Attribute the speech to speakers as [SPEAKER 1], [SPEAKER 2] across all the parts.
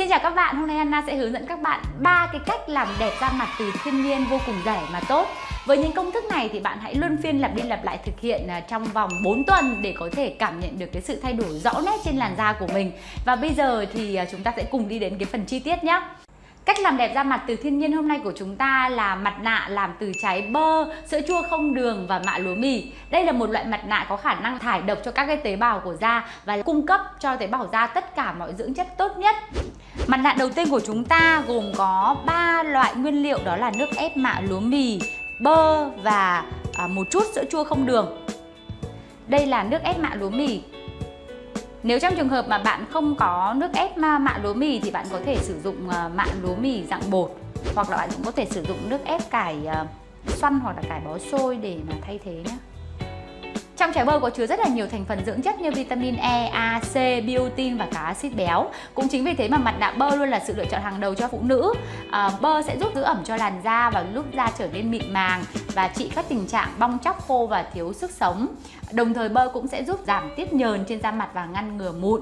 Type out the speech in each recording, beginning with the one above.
[SPEAKER 1] Xin chào các bạn, hôm nay Anna sẽ hướng dẫn các bạn ba cái cách làm đẹp da mặt từ thiên nhiên vô cùng rẻ mà tốt. Với những công thức này thì bạn hãy luân phiên lặp đi lặp lại thực hiện à, trong vòng 4 tuần để có thể cảm nhận được cái sự thay đổi rõ nét trên làn da của mình. Và bây giờ thì à, chúng ta sẽ cùng đi đến cái phần chi tiết nhé. Cách làm đẹp da mặt từ thiên nhiên hôm nay của chúng ta là mặt nạ làm từ trái bơ, sữa chua không đường và mạ lúa mì. Đây là một loại mặt nạ có khả năng thải độc cho các cái tế bào của da và cung cấp cho tế bào da tất cả mọi dưỡng chất tốt nhất. Mặt nạ đầu tiên của chúng ta gồm có 3 loại nguyên liệu đó là nước ép mạ lúa mì, bơ và à, một chút sữa chua không đường. Đây là nước ép mạ lúa mì nếu trong trường hợp mà bạn không có nước ép mạ lúa mì thì bạn có thể sử dụng à, mạ lúa mì dạng bột hoặc là bạn cũng có thể sử dụng nước ép cải à, xoăn hoặc là cải bó xôi để mà thay thế nhé. Trong trái bơ có chứa rất là nhiều thành phần dưỡng chất như vitamin E, A, C, biotin và cả axit béo. Cũng chính vì thế mà mặt nạ bơ luôn là sự lựa chọn hàng đầu cho phụ nữ. À, bơ sẽ giúp giữ ẩm cho làn da và giúp da trở nên mịn màng và trị các tình trạng bong chóc khô và thiếu sức sống. Đồng thời bơ cũng sẽ giúp giảm tiết nhờn trên da mặt và ngăn ngừa mụn.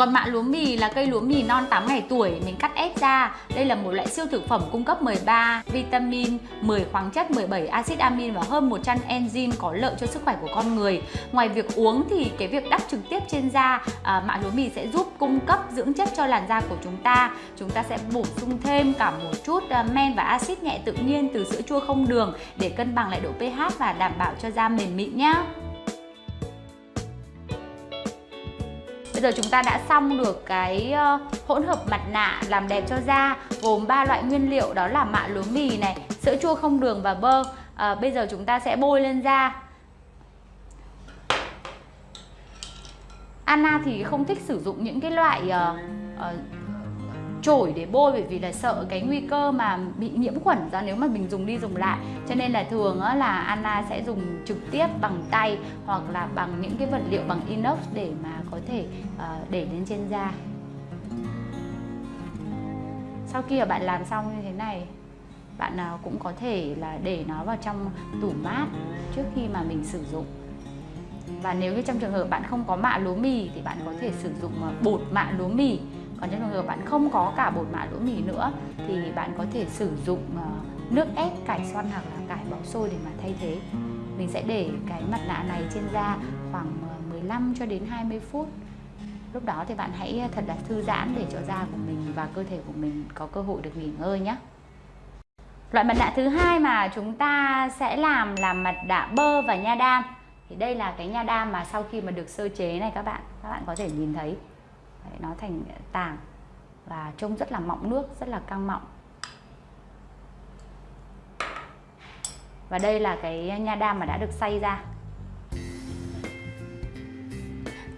[SPEAKER 1] Còn mạ lúa mì là cây lúa mì non 8 ngày tuổi mình cắt ép ra. Đây là một loại siêu thực phẩm cung cấp 13 vitamin, 10 khoáng chất, 17 axit amin và hơn 100 enzyme có lợi cho sức khỏe của con người. Ngoài việc uống thì cái việc đắp trực tiếp trên da à, mạ lúa mì sẽ giúp cung cấp dưỡng chất cho làn da của chúng ta. Chúng ta sẽ bổ sung thêm cả một chút à, men và axit nhẹ tự nhiên từ sữa chua không đường để cân bằng lại độ pH và đảm bảo cho da mềm mịn nhé. Bây giờ chúng ta đã xong được cái ờ, hỗn hợp mặt nạ làm đẹp cho da gồm ba loại nguyên liệu đó là mạ lúa mì này, sữa chua không đường và bơ. À, bây giờ chúng ta sẽ bôi lên da. Anna thì không thích sử dụng những cái loại uh, uh, chổi để bôi bởi vì là sợ cái nguy cơ mà bị nhiễm khuẩn ra nếu mà mình dùng đi dùng lại. Cho nên là thường là Anna sẽ dùng trực tiếp bằng tay hoặc là bằng những cái vật liệu bằng inox để mà có thể ờ, để lên trên da. Sau khi mà bạn làm xong như thế này, bạn nào cũng có thể là để nó vào trong tủ mát trước khi mà mình sử dụng. Và nếu như trong trường hợp bạn không có mạ lúa mì thì bạn có thể sử dụng ờ, bột mạ lúa mì còn trong trường hợp bạn không có cả bột mạ lúa mì nữa, thì bạn có thể sử dụng ờ, nước ép cải xoăn hoặc là cải bó xôi để mà thay thế. Mình sẽ để cái mặt nạ này trên da khoảng ờ, 15 cho đến 20 phút. Lúc đó thì bạn hãy ờ, thật là thư giãn để cho da của mình và cơ thể của mình có cơ hội được nghỉ ngơi nhé. Loại mặt nạ thứ hai mà chúng ta sẽ làm là mặt nạ bơ và nha đam. Thì đây là cái nha đam mà sau khi mà được sơ chế này các bạn các bạn có thể nhìn thấy. Đấy, nó thành tảng và trông rất là mọng nước rất là căng mọng. Và đây là cái nha đam mà đã được xay ra.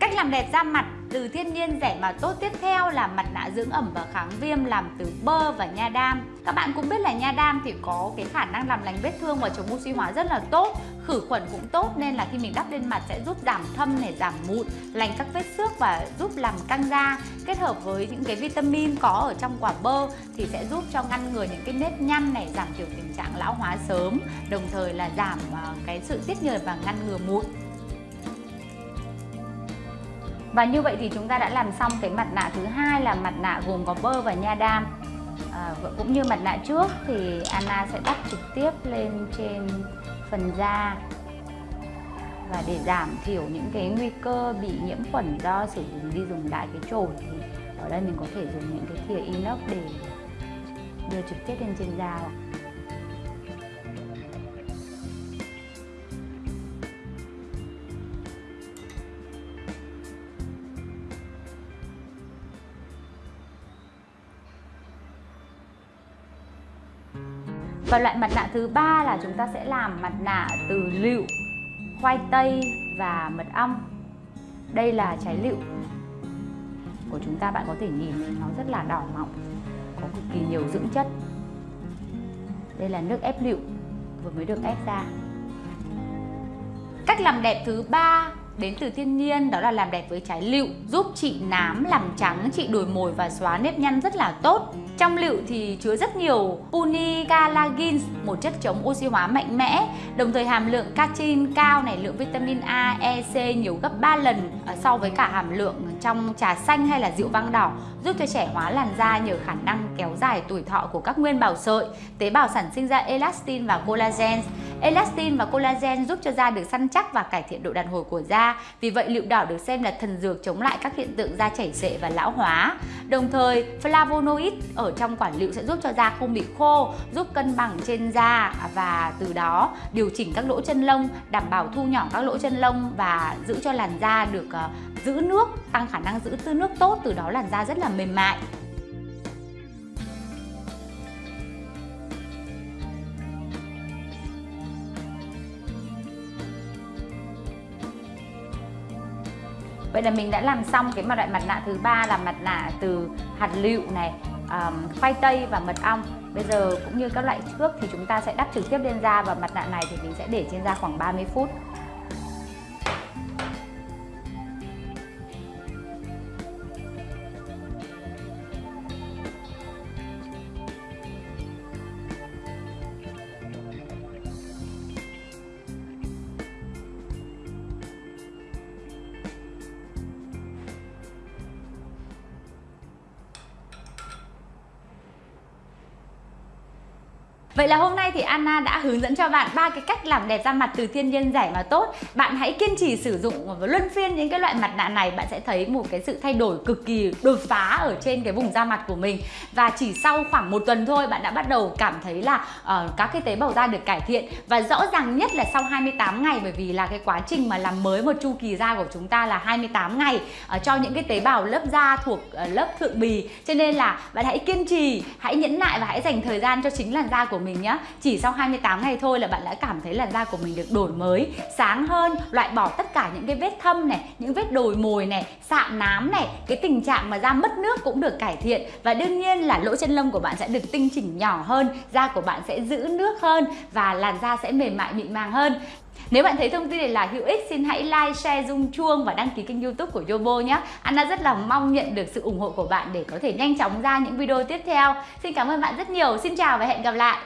[SPEAKER 1] Cách làm đẹp da mặt từ thiên nhiên rẻ mà tốt tiếp theo là mặt nạ dưỡng ẩm và kháng viêm làm từ bơ và nha đam. Các bạn cũng biết là nha đam thì có cái khả năng làm lành vết thương và chống oxy hóa rất là tốt, khử khuẩn cũng tốt nên là khi mình đắp lên mặt sẽ giúp giảm thâm này, giảm mụn, lành các vết xước và giúp làm căng da. Kết hợp với những cái vitamin có ở trong quả bơ thì sẽ giúp cho ngăn ngừa những cái nếp nhăn này, giảm thiểu tình trạng lão hóa sớm, đồng thời là giảm ờ, cái sự tiết nhờn và ngăn ngừa mụn và như vậy thì chúng ta đã làm xong cái mặt nạ thứ hai là mặt nạ gồm có bơ và nha đam. À, cũng như mặt nạ trước thì Anna sẽ đắp trực tiếp lên trên phần da và để giảm thiểu những cái nguy cơ bị nhiễm khuẩn do sử dụng đi dùng lại cái chổi. Thì ở đây mình có thể dùng những cái thìa inox để đưa trực tiếp lên trên da Và loại mặt nạ thứ ba là chúng ta sẽ làm mặt nạ từ lựu, khoai tây và mật ong. Đây là trái lựu của chúng ta bạn có thể nhìn nó rất là đỏ mọng, có cực kỳ nhiều dưỡng chất. Đây là nước ép lựu vừa mới được ép ra. Cách làm đẹp thứ ba đến từ thiên nhiên đó là làm đẹp với trái lựu giúp trị nám, làm trắng, trị đồi mồi và xóa nếp nhăn rất là tốt trong lựu thì chứa rất nhiều punicalagin, một chất chống oxy hóa mạnh mẽ, đồng thời hàm lượng catechin cao này, lượng vitamin A, E, C nhiều gấp 3 lần à, so với cả hàm lượng trong trà xanh hay là rượu vang đỏ, giúp cho trẻ hóa làn da nhờ khả năng kéo dài tuổi thọ của các nguyên bào sợi, tế bào sản sinh ra elastin và collagen. Elastin và collagen giúp cho da được săn chắc và cải thiện độ đàn hồi của da. Vì vậy lựu đỏ được xem là thần dược chống lại các hiện tượng da chảy xệ và lão hóa. Đồng thời, flavonoid ở trong quả lựu sẽ giúp cho da không bị khô, giúp cân bằng trên da và từ đó điều chỉnh các lỗ chân lông, đảm bảo thu nhỏ các lỗ chân lông và giữ cho làn da được uh, giữ nước, tăng khả năng giữ tư nước tốt, từ đó làn da rất là mềm mại. Vậy là mình đã làm xong cái loại mặt nạ thứ ba là mặt nạ từ hạt lựu này, um, khoai tây và mật ong. Bây giờ cũng như các loại trước thì chúng ta sẽ đắp trực tiếp lên da và mặt nạ này thì mình sẽ để trên da khoảng 30 phút. Vậy là hôm nay thì Anna đã hướng dẫn cho bạn ba cái cách làm đẹp da mặt từ thiên nhiên rẻ mà tốt. Bạn hãy kiên trì sử dụng và luân phiên những cái loại mặt nạ này bạn sẽ thấy một cái sự thay đổi cực kỳ đột phá ở trên cái vùng da mặt của mình. Và chỉ sau khoảng một tuần thôi bạn đã bắt đầu cảm thấy là uh, các cái tế bào da được cải thiện và rõ ràng nhất là sau 28 ngày bởi vì là cái quá trình mà làm mới một chu kỳ da của chúng ta là 28 ngày uh, cho những cái tế bào lớp da thuộc uh, lớp thượng bì. Cho nên là bạn hãy kiên trì, hãy nhẫn nại và hãy dành thời gian cho chính làn da của mình nhé Chỉ sau 28 ngày thôi là bạn đã cảm thấy là da của mình được đổi mới Sáng hơn, loại bỏ tất cả những cái vết thâm này Những vết đồi mồi này, sạm nám này Cái tình trạng mà da mất nước cũng được cải thiện Và đương nhiên là lỗ chân lông của bạn sẽ được tinh chỉnh nhỏ hơn Da của bạn sẽ giữ nước hơn Và làn da sẽ mềm mại mịn màng hơn nếu bạn thấy thông tin này là hữu ích, xin hãy like, share, rung chuông và đăng ký kênh youtube của Yobo nhé. Anna rất là mong nhận được sự ủng hộ của bạn để có thể nhanh chóng ra những video tiếp theo. Xin cảm ơn bạn rất nhiều. Xin chào và hẹn gặp lại.